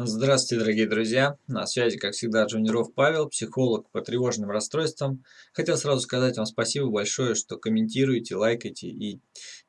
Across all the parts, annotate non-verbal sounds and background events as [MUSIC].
Здравствуйте, дорогие друзья! На связи, как всегда, Джуниров Павел, психолог по тревожным расстройствам. Хотел сразу сказать вам спасибо большое, что комментируете, лайкаете и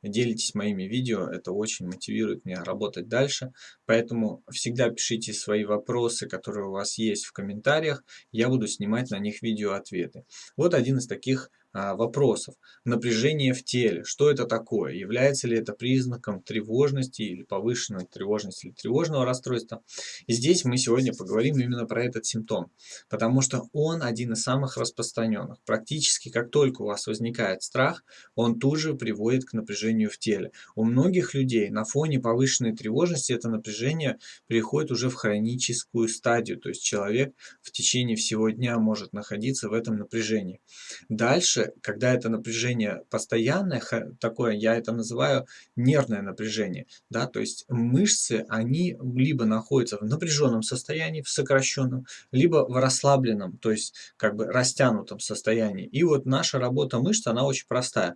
делитесь моими видео. Это очень мотивирует меня работать дальше. Поэтому всегда пишите свои вопросы, которые у вас есть в комментариях. Я буду снимать на них видео-ответы. Вот один из таких вопросов. Напряжение в теле. Что это такое? Является ли это признаком тревожности или повышенной тревожности или тревожного расстройства? И здесь мы сегодня поговорим именно про этот симптом, потому что он один из самых распространенных. Практически как только у вас возникает страх, он тут же приводит к напряжению в теле. У многих людей на фоне повышенной тревожности это напряжение переходит уже в хроническую стадию, то есть человек в течение всего дня может находиться в этом напряжении. Дальше дальше, когда это напряжение постоянное, такое, я это называю нервное напряжение, да, то есть мышцы, они либо находятся в напряженном состоянии, в сокращенном, либо в расслабленном, то есть как бы растянутом состоянии. И вот наша работа мышц, она очень простая.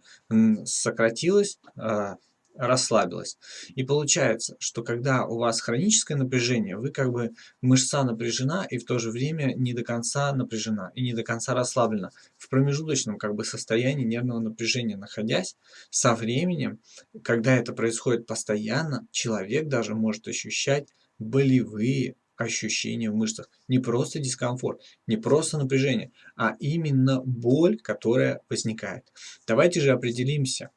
Сократилась, а, расслабилась. И получается, что когда у вас хроническое напряжение, вы как бы мышца напряжена и в то же время не до конца напряжена и не до конца расслаблена. В промежуточном как бы состоянии нервного напряжения находясь, со временем, когда это происходит постоянно, человек даже может ощущать болевые ощущения в мышцах. Не просто дискомфорт, не просто напряжение, а именно боль, которая возникает. Давайте же определимся,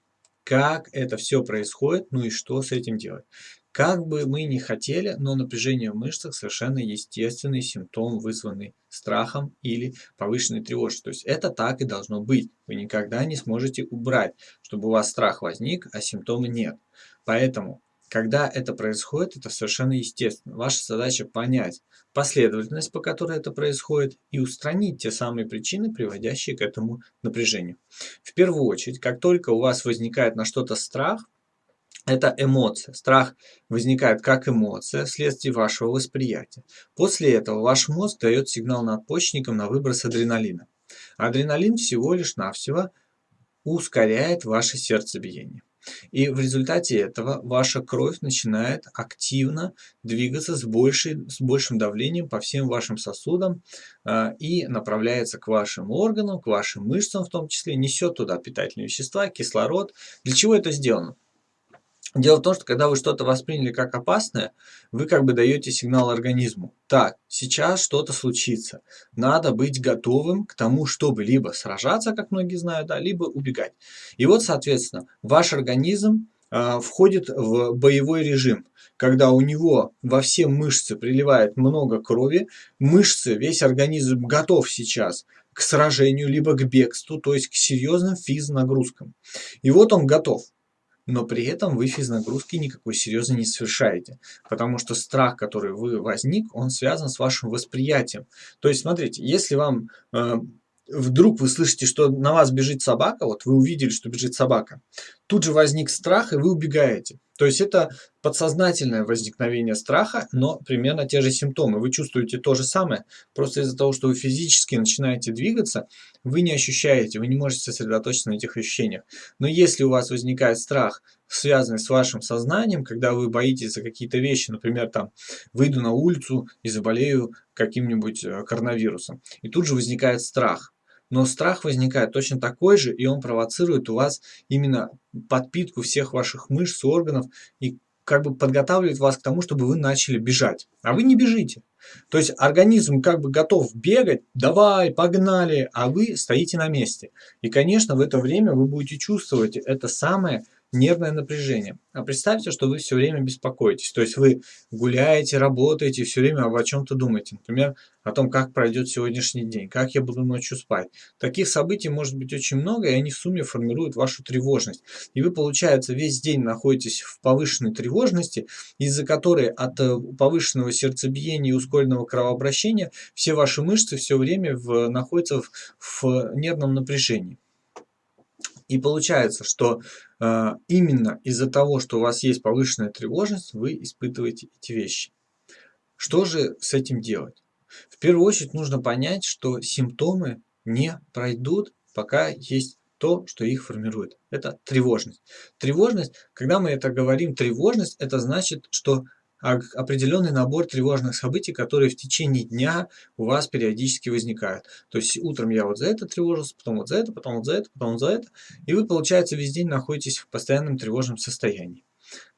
как это все происходит, ну и что с этим делать. Как бы мы ни хотели, но напряжение в мышцах совершенно естественный симптом, вызванный страхом или повышенной тревожностью. То есть это так и должно быть. Вы никогда не сможете убрать, чтобы у вас страх возник, а симптома нет. Поэтому когда это происходит, это совершенно естественно. Ваша задача понять последовательность, по которой это происходит, и устранить те самые причины, приводящие к этому напряжению. В первую очередь, как только у вас возникает на что-то страх, это эмоция. Страх возникает как эмоция вследствие вашего восприятия. После этого ваш мозг дает сигнал надпочечникам на выброс адреналина. Адреналин всего лишь навсего ускоряет ваше сердцебиение. И в результате этого ваша кровь начинает активно двигаться с, большей, с большим давлением по всем вашим сосудам э, и направляется к вашим органам, к вашим мышцам в том числе, несет туда питательные вещества, кислород. Для чего это сделано? Дело в том, что когда вы что-то восприняли как опасное, вы как бы даете сигнал организму. Так, сейчас что-то случится. Надо быть готовым к тому, чтобы либо сражаться, как многие знают, да, либо убегать. И вот, соответственно, ваш организм э, входит в боевой режим, когда у него во все мышцы приливает много крови, мышцы, весь организм готов сейчас к сражению, либо к бегству, то есть к серьезным физнагрузкам. И вот он готов но при этом вы физнагрузки никакой серьезной не совершаете, потому что страх, который вы возник, он связан с вашим восприятием. То есть, смотрите, если вам э, вдруг вы слышите, что на вас бежит собака, вот вы увидели, что бежит собака, тут же возник страх, и вы убегаете. То есть это подсознательное возникновение страха, но примерно те же симптомы. Вы чувствуете то же самое, просто из-за того, что вы физически начинаете двигаться, вы не ощущаете, вы не можете сосредоточиться на этих ощущениях. Но если у вас возникает страх, связанный с вашим сознанием, когда вы боитесь за какие-то вещи, например, там, выйду на улицу и заболею каким-нибудь э, коронавирусом, и тут же возникает страх, но страх возникает точно такой же, и он провоцирует у вас именно подпитку всех ваших мышц, органов, и как бы подготавливает вас к тому, чтобы вы начали бежать. А вы не бежите. То есть организм как бы готов бегать, давай, погнали, а вы стоите на месте. И, конечно, в это время вы будете чувствовать это самое нервное напряжение. А представьте, что вы все время беспокоитесь. То есть вы гуляете, работаете, все время об о чем-то думаете. Например, о том, как пройдет сегодняшний день, как я буду ночью спать. Таких событий может быть очень много, и они в сумме формируют вашу тревожность. И вы, получается, весь день находитесь в повышенной тревожности, из-за которой от э, повышенного сердцебиения и ускоренного кровообращения все ваши мышцы все время в, находятся в, в нервном напряжении. И получается, что э, именно из-за того, что у вас есть повышенная тревожность, вы испытываете эти вещи. Что же с этим делать? В первую очередь нужно понять, что симптомы не пройдут, пока есть то, что их формирует. Это тревожность. Тревожность, когда мы это говорим, тревожность, это значит, что определенный набор тревожных событий, которые в течение дня у вас периодически возникают. То есть утром я вот за это тревожился, потом вот за это, потом вот за это, потом вот за это. И вы, получается, весь день находитесь в постоянном тревожном состоянии.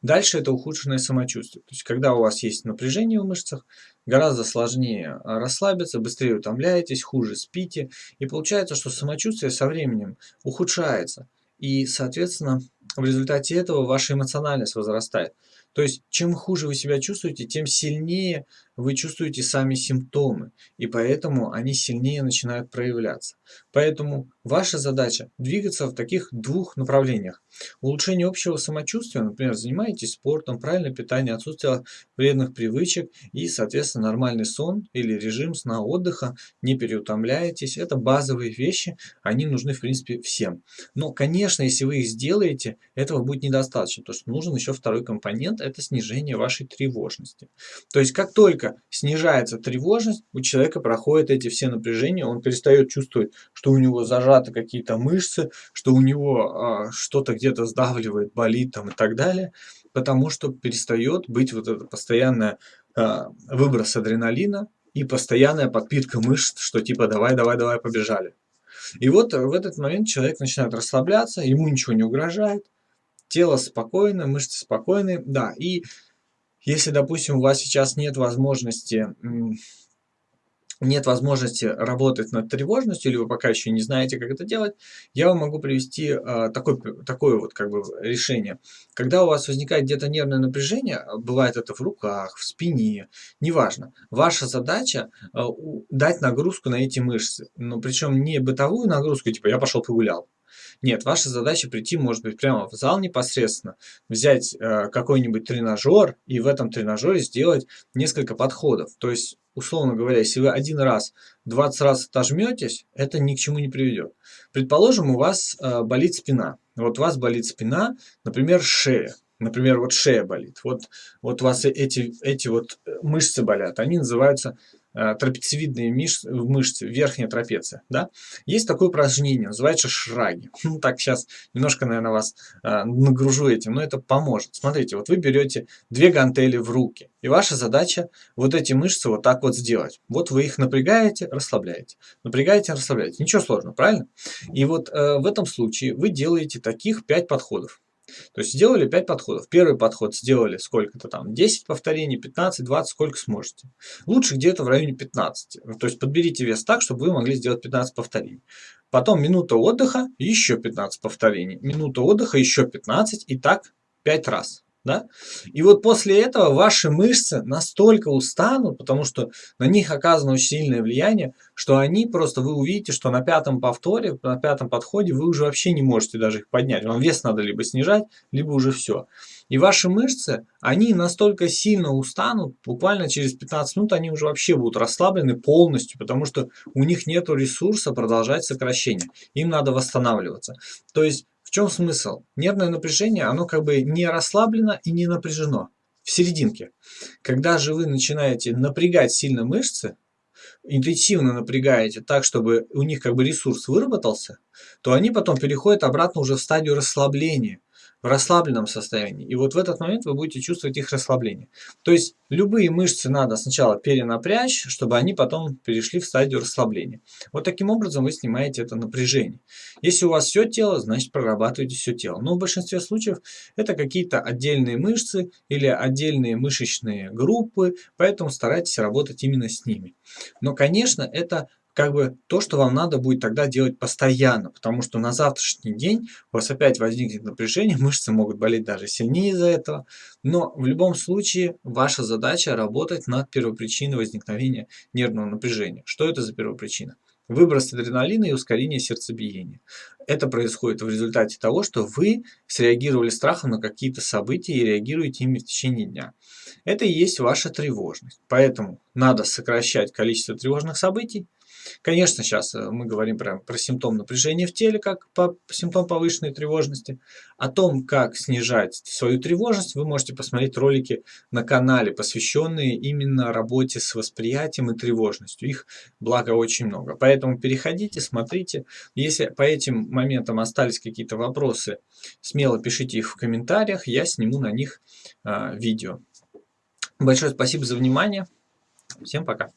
Дальше это ухудшенное самочувствие. То есть, когда у вас есть напряжение в мышцах, гораздо сложнее а, расслабиться, быстрее утомляетесь, хуже спите. И получается, что самочувствие со временем ухудшается. И, соответственно, в результате этого ваша эмоциональность возрастает. То есть, чем хуже вы себя чувствуете, тем сильнее вы чувствуете сами симптомы, и поэтому они сильнее начинают проявляться. Поэтому ваша задача двигаться в таких двух направлениях. Улучшение общего самочувствия, например, занимаетесь спортом, правильное питание, отсутствие вредных привычек и, соответственно, нормальный сон или режим сна отдыха, не переутомляетесь. Это базовые вещи, они нужны, в принципе, всем. Но, конечно, если вы их сделаете, этого будет недостаточно, потому что нужен еще второй компонент, это снижение вашей тревожности. То есть, как только снижается тревожность, у человека проходят эти все напряжения, он перестает чувствовать, что у него зажаты какие-то мышцы, что у него а, что-то где-то сдавливает, болит там и так далее, потому что перестает быть вот это постоянное а, выброс адреналина и постоянная подпитка мышц, что типа давай, давай, давай, побежали. И вот в этот момент человек начинает расслабляться, ему ничего не угрожает, тело спокойно, мышцы спокойны, да, и если, допустим, у вас сейчас нет возможности нет возможности работать над тревожностью, или вы пока еще не знаете, как это делать, я вам могу привести э, такое, такое вот как бы решение. Когда у вас возникает где-то нервное напряжение, бывает это в руках, в спине, неважно, ваша задача э, дать нагрузку на эти мышцы. Но причем не бытовую нагрузку, типа я пошел погулял, нет, ваша задача прийти, может быть, прямо в зал непосредственно, взять э, какой-нибудь тренажер и в этом тренажере сделать несколько подходов. То есть, условно говоря, если вы один раз, 20 раз отожметесь, это ни к чему не приведет. Предположим, у вас э, болит спина. Вот у вас болит спина, например, шея. Например, вот шея болит. Вот, вот у вас эти, эти вот э, мышцы болят. Они называются трапециевидные мышцы, мышцы, верхняя трапеция. Да? Есть такое упражнение, называется шраги. [LAUGHS] Ну, так, сейчас немножко, наверное, вас э, нагружу этим, но это поможет. Смотрите, вот вы берете две гантели в руки, и ваша задача вот эти мышцы вот так вот сделать. Вот вы их напрягаете, расслабляете. Напрягаете, расслабляете. Ничего сложного, правильно? И вот э, в этом случае вы делаете таких 5 подходов. То есть сделали 5 подходов. Первый подход сделали сколько-то там, 10 повторений, 15, 20, сколько сможете. Лучше где-то в районе 15. То есть подберите вес так, чтобы вы могли сделать 15 повторений. Потом минута отдыха, еще 15 повторений. Минута отдыха, еще 15 и так 5 раз. Да? И вот после этого ваши мышцы настолько устанут, потому что на них оказано очень сильное влияние, что они просто, вы увидите, что на пятом повторе, на пятом подходе вы уже вообще не можете даже их поднять. Вам вес надо либо снижать, либо уже все. И ваши мышцы, они настолько сильно устанут, буквально через 15 минут они уже вообще будут расслаблены полностью, потому что у них нет ресурса продолжать сокращение. Им надо восстанавливаться. То есть в чем смысл? Нервное напряжение, оно как бы не расслаблено и не напряжено. В серединке. Когда же вы начинаете напрягать сильно мышцы, интенсивно напрягаете так, чтобы у них как бы ресурс выработался, то они потом переходят обратно уже в стадию расслабления в расслабленном состоянии. И вот в этот момент вы будете чувствовать их расслабление. То есть любые мышцы надо сначала перенапрячь, чтобы они потом перешли в стадию расслабления. Вот таким образом вы снимаете это напряжение. Если у вас все тело, значит прорабатываете все тело. Но в большинстве случаев это какие-то отдельные мышцы или отдельные мышечные группы, поэтому старайтесь работать именно с ними. Но, конечно, это как бы то, что вам надо будет тогда делать постоянно, потому что на завтрашний день у вас опять возникнет напряжение, [LAUGHS] мышцы могут болеть даже сильнее из-за этого, но в любом случае ваша задача работать над первопричиной возникновения нервного напряжения. Что это за первопричина? Выброс адреналина и ускорение сердцебиения. Это происходит в результате того, что вы среагировали страхом на какие-то события и реагируете ими в течение дня. Это и есть ваша тревожность. Поэтому надо сокращать количество тревожных событий, Конечно, сейчас э, мы говорим прям про симптом напряжения в теле, как по, симптом повышенной тревожности. О том, как снижать свою тревожность, вы можете посмотреть ролики на канале, посвященные именно работе с восприятием и тревожностью. Их, благо, очень много. Поэтому переходите, смотрите. Если по этим моментам остались какие-то вопросы, смело пишите их в комментариях, я сниму на них э, видео. Большое спасибо за внимание. Всем пока.